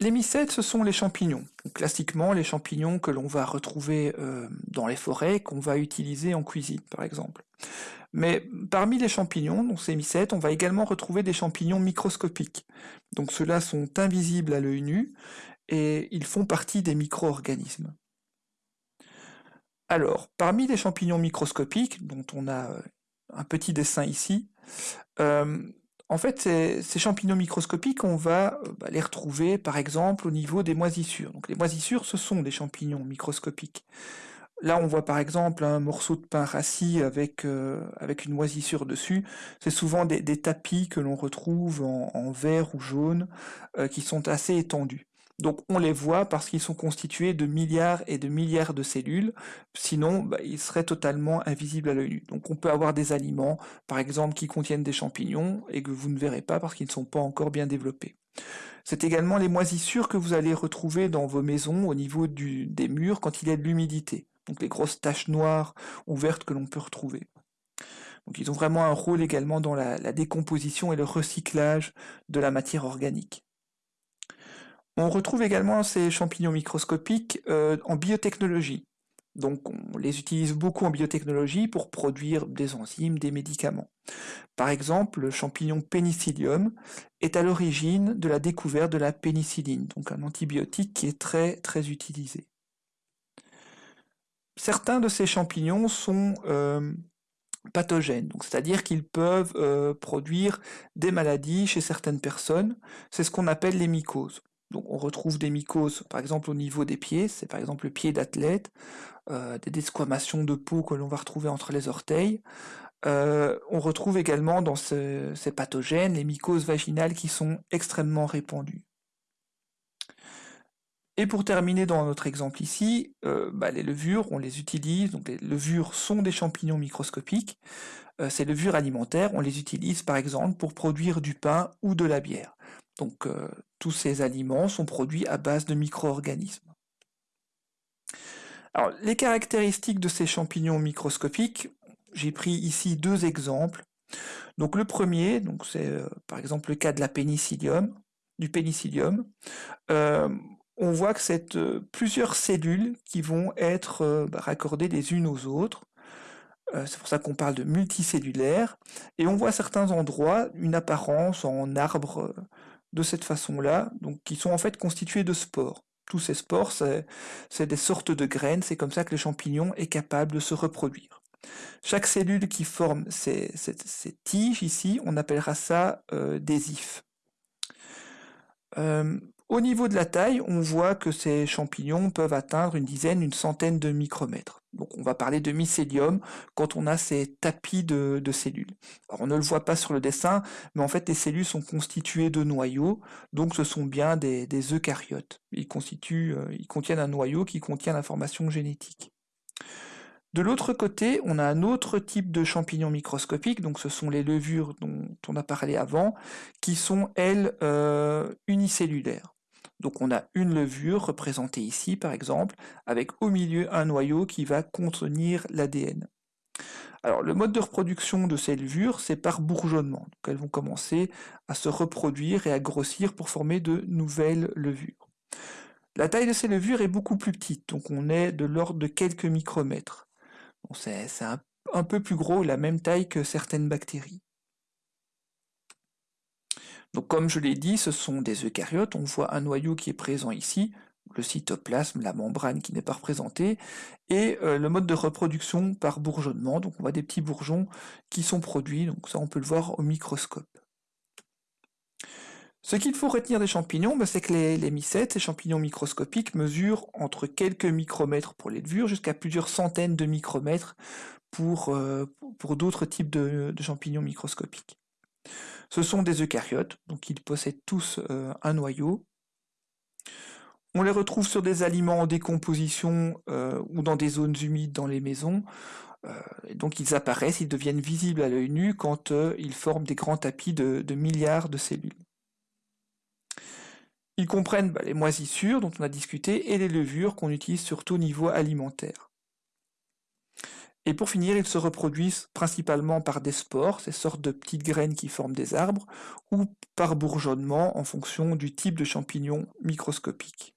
les mycètes, ce sont les champignons. classiquement, les champignons que l'on va retrouver euh, dans les forêts, qu'on va utiliser en cuisine, par exemple. Mais parmi les champignons, donc ces mycètes, on va également retrouver des champignons microscopiques. Donc ceux-là sont invisibles à l'œil nu et ils font partie des micro-organismes. Alors, parmi les champignons microscopiques, dont on a euh, un petit dessin ici, euh, en fait, ces, champignons microscopiques, on va euh, bah, les retrouver par exemple au niveau des moisissures. Donc les moisissures, ce sont des champignons microscopiques. Là, on voit par exemple un morceau de pain rassis avec, euh, avec une moisissure dessus. C'est souvent des, tapis que l'on retrouve en, vert ou jaune, euh, qui sont assez étendus. Donc on les voit parce qu'ils sont constitués de milliards et de milliards de cellules, sinon bah, ils seraient totalement invisibles à l'œil nu. Donc on peut avoir des aliments, par exemple, qui contiennent des champignons et que vous ne verrez pas parce qu'ils ne sont pas encore bien développés. C'est également les moisissures que vous allez retrouver dans vos maisons au niveau des murs quand il y a de l'humidité, donc les grosses taches noires ou vertes que l'on peut retrouver. Donc ils ont vraiment un rôle également dans la décomposition et le recyclage de la matière organique. On retrouve également ces champignons microscopiques euh, en biotechnologie. Donc on les utilise beaucoup en biotechnologie pour produire des enzymes, des médicaments. Par exemple, le champignon Penicillium est à l'origine de la découverte de la pénicilline, donc un antibiotique qui est très très utilisé. Certains de ces champignons sont euh, pathogènes, c'est-à-dire qu'ils peuvent euh, produire des maladies chez certaines personnes. C'est ce qu'on appelle les mycoses. Donc on retrouve des mycoses, par exemple au niveau des pieds, c'est par exemple le pied d'athlète, euh, des desquamations de peau que l'on va retrouver entre les orteils. Euh, on retrouve également dans ces pathogènes les mycoses vaginales qui sont extrêmement répandues. Et pour terminer dans notre exemple ici, euh, bah, les levures, on les utilise, donc les levures sont des champignons microscopiques, ces levures alimentaires, on les utilise par exemple pour produire du pain ou de la bière. Donc euh, tous ces aliments sont produits à base de micro-organismes. Les caractéristiques de ces champignons microscopiques, j'ai pris ici deux exemples. Donc le premier, c'est euh, par exemple le cas de la pénicillium, du pénicillium. Euh, on voit que c'est plusieurs cellules qui vont être bah, raccordées les unes aux autres. c'est pour ça qu'on parle de multicellulaire. Et on voit à certains endroits une apparence en arbre de cette façon-là, donc qui sont en fait constitués de spores. Tous ces spores, c'est des sortes de graines, c'est comme ça que le champignon est capable de se reproduire. Chaque cellule qui forme ces, tiges ici, on appellera ça euh, des ifs. Euh, au niveau de la taille, on voit que ces champignons peuvent atteindre une dizaine, une centaine de micromètres. Donc on va parler de mycélium quand on a ces tapis de, cellules. On ne le voit pas sur le dessin, mais en fait les cellules sont constituées de noyaux, donc ce sont bien des, eucaryotes. Ils, constituent, euh, ils contiennent un noyau qui contient l'information génétique. De l'autre côté, on a un autre type de champignons microscopiques, donc ce sont les levures dont on a parlé avant, qui sont, elles, euh, unicellulaires. Donc on a une levure représentée ici par exemple, avec au milieu un noyau qui va contenir l'ADN. Alors le mode de reproduction de ces levures, c'est par bourgeonnement. Elles vont commencer à se reproduire et à grossir pour former de nouvelles levures. La taille de ces levures est beaucoup plus petite, donc on est de l'ordre de quelques micromètres. c'est un peu plus gros, la même taille que certaines bactéries. Donc comme je l'ai dit, ce sont des eucaryotes, on voit un noyau qui est présent ici, le cytoplasme, la membrane qui n'est pas représentée, et euh, le mode de reproduction par bourgeonnement, donc on voit des petits bourgeons qui sont produits, donc ça on peut le voir au microscope. Ce qu'il faut retenir des champignons, bah, c'est que les, mycètes, ces champignons microscopiques, mesurent entre quelques micromètres pour les levures jusqu'à plusieurs centaines de micromètres pour, euh, d'autres types de champignons microscopiques. Ce sont des eucaryotes, donc ils possèdent tous euh, un noyau. On les retrouve sur des aliments en décomposition euh, ou dans des zones humides dans les maisons. Euh, donc ils apparaissent, ils deviennent visibles à l'œil nu quand ils forment des grands tapis de, milliards de cellules. Ils comprennent bah, les moisissures dont on a discuté et les levures qu'on utilise surtout au niveau alimentaire. Et pour finir, ils se reproduisent principalement par des spores, ces sortes de petites graines qui forment des arbres, ou par bourgeonnement en fonction du type de champignon microscopique.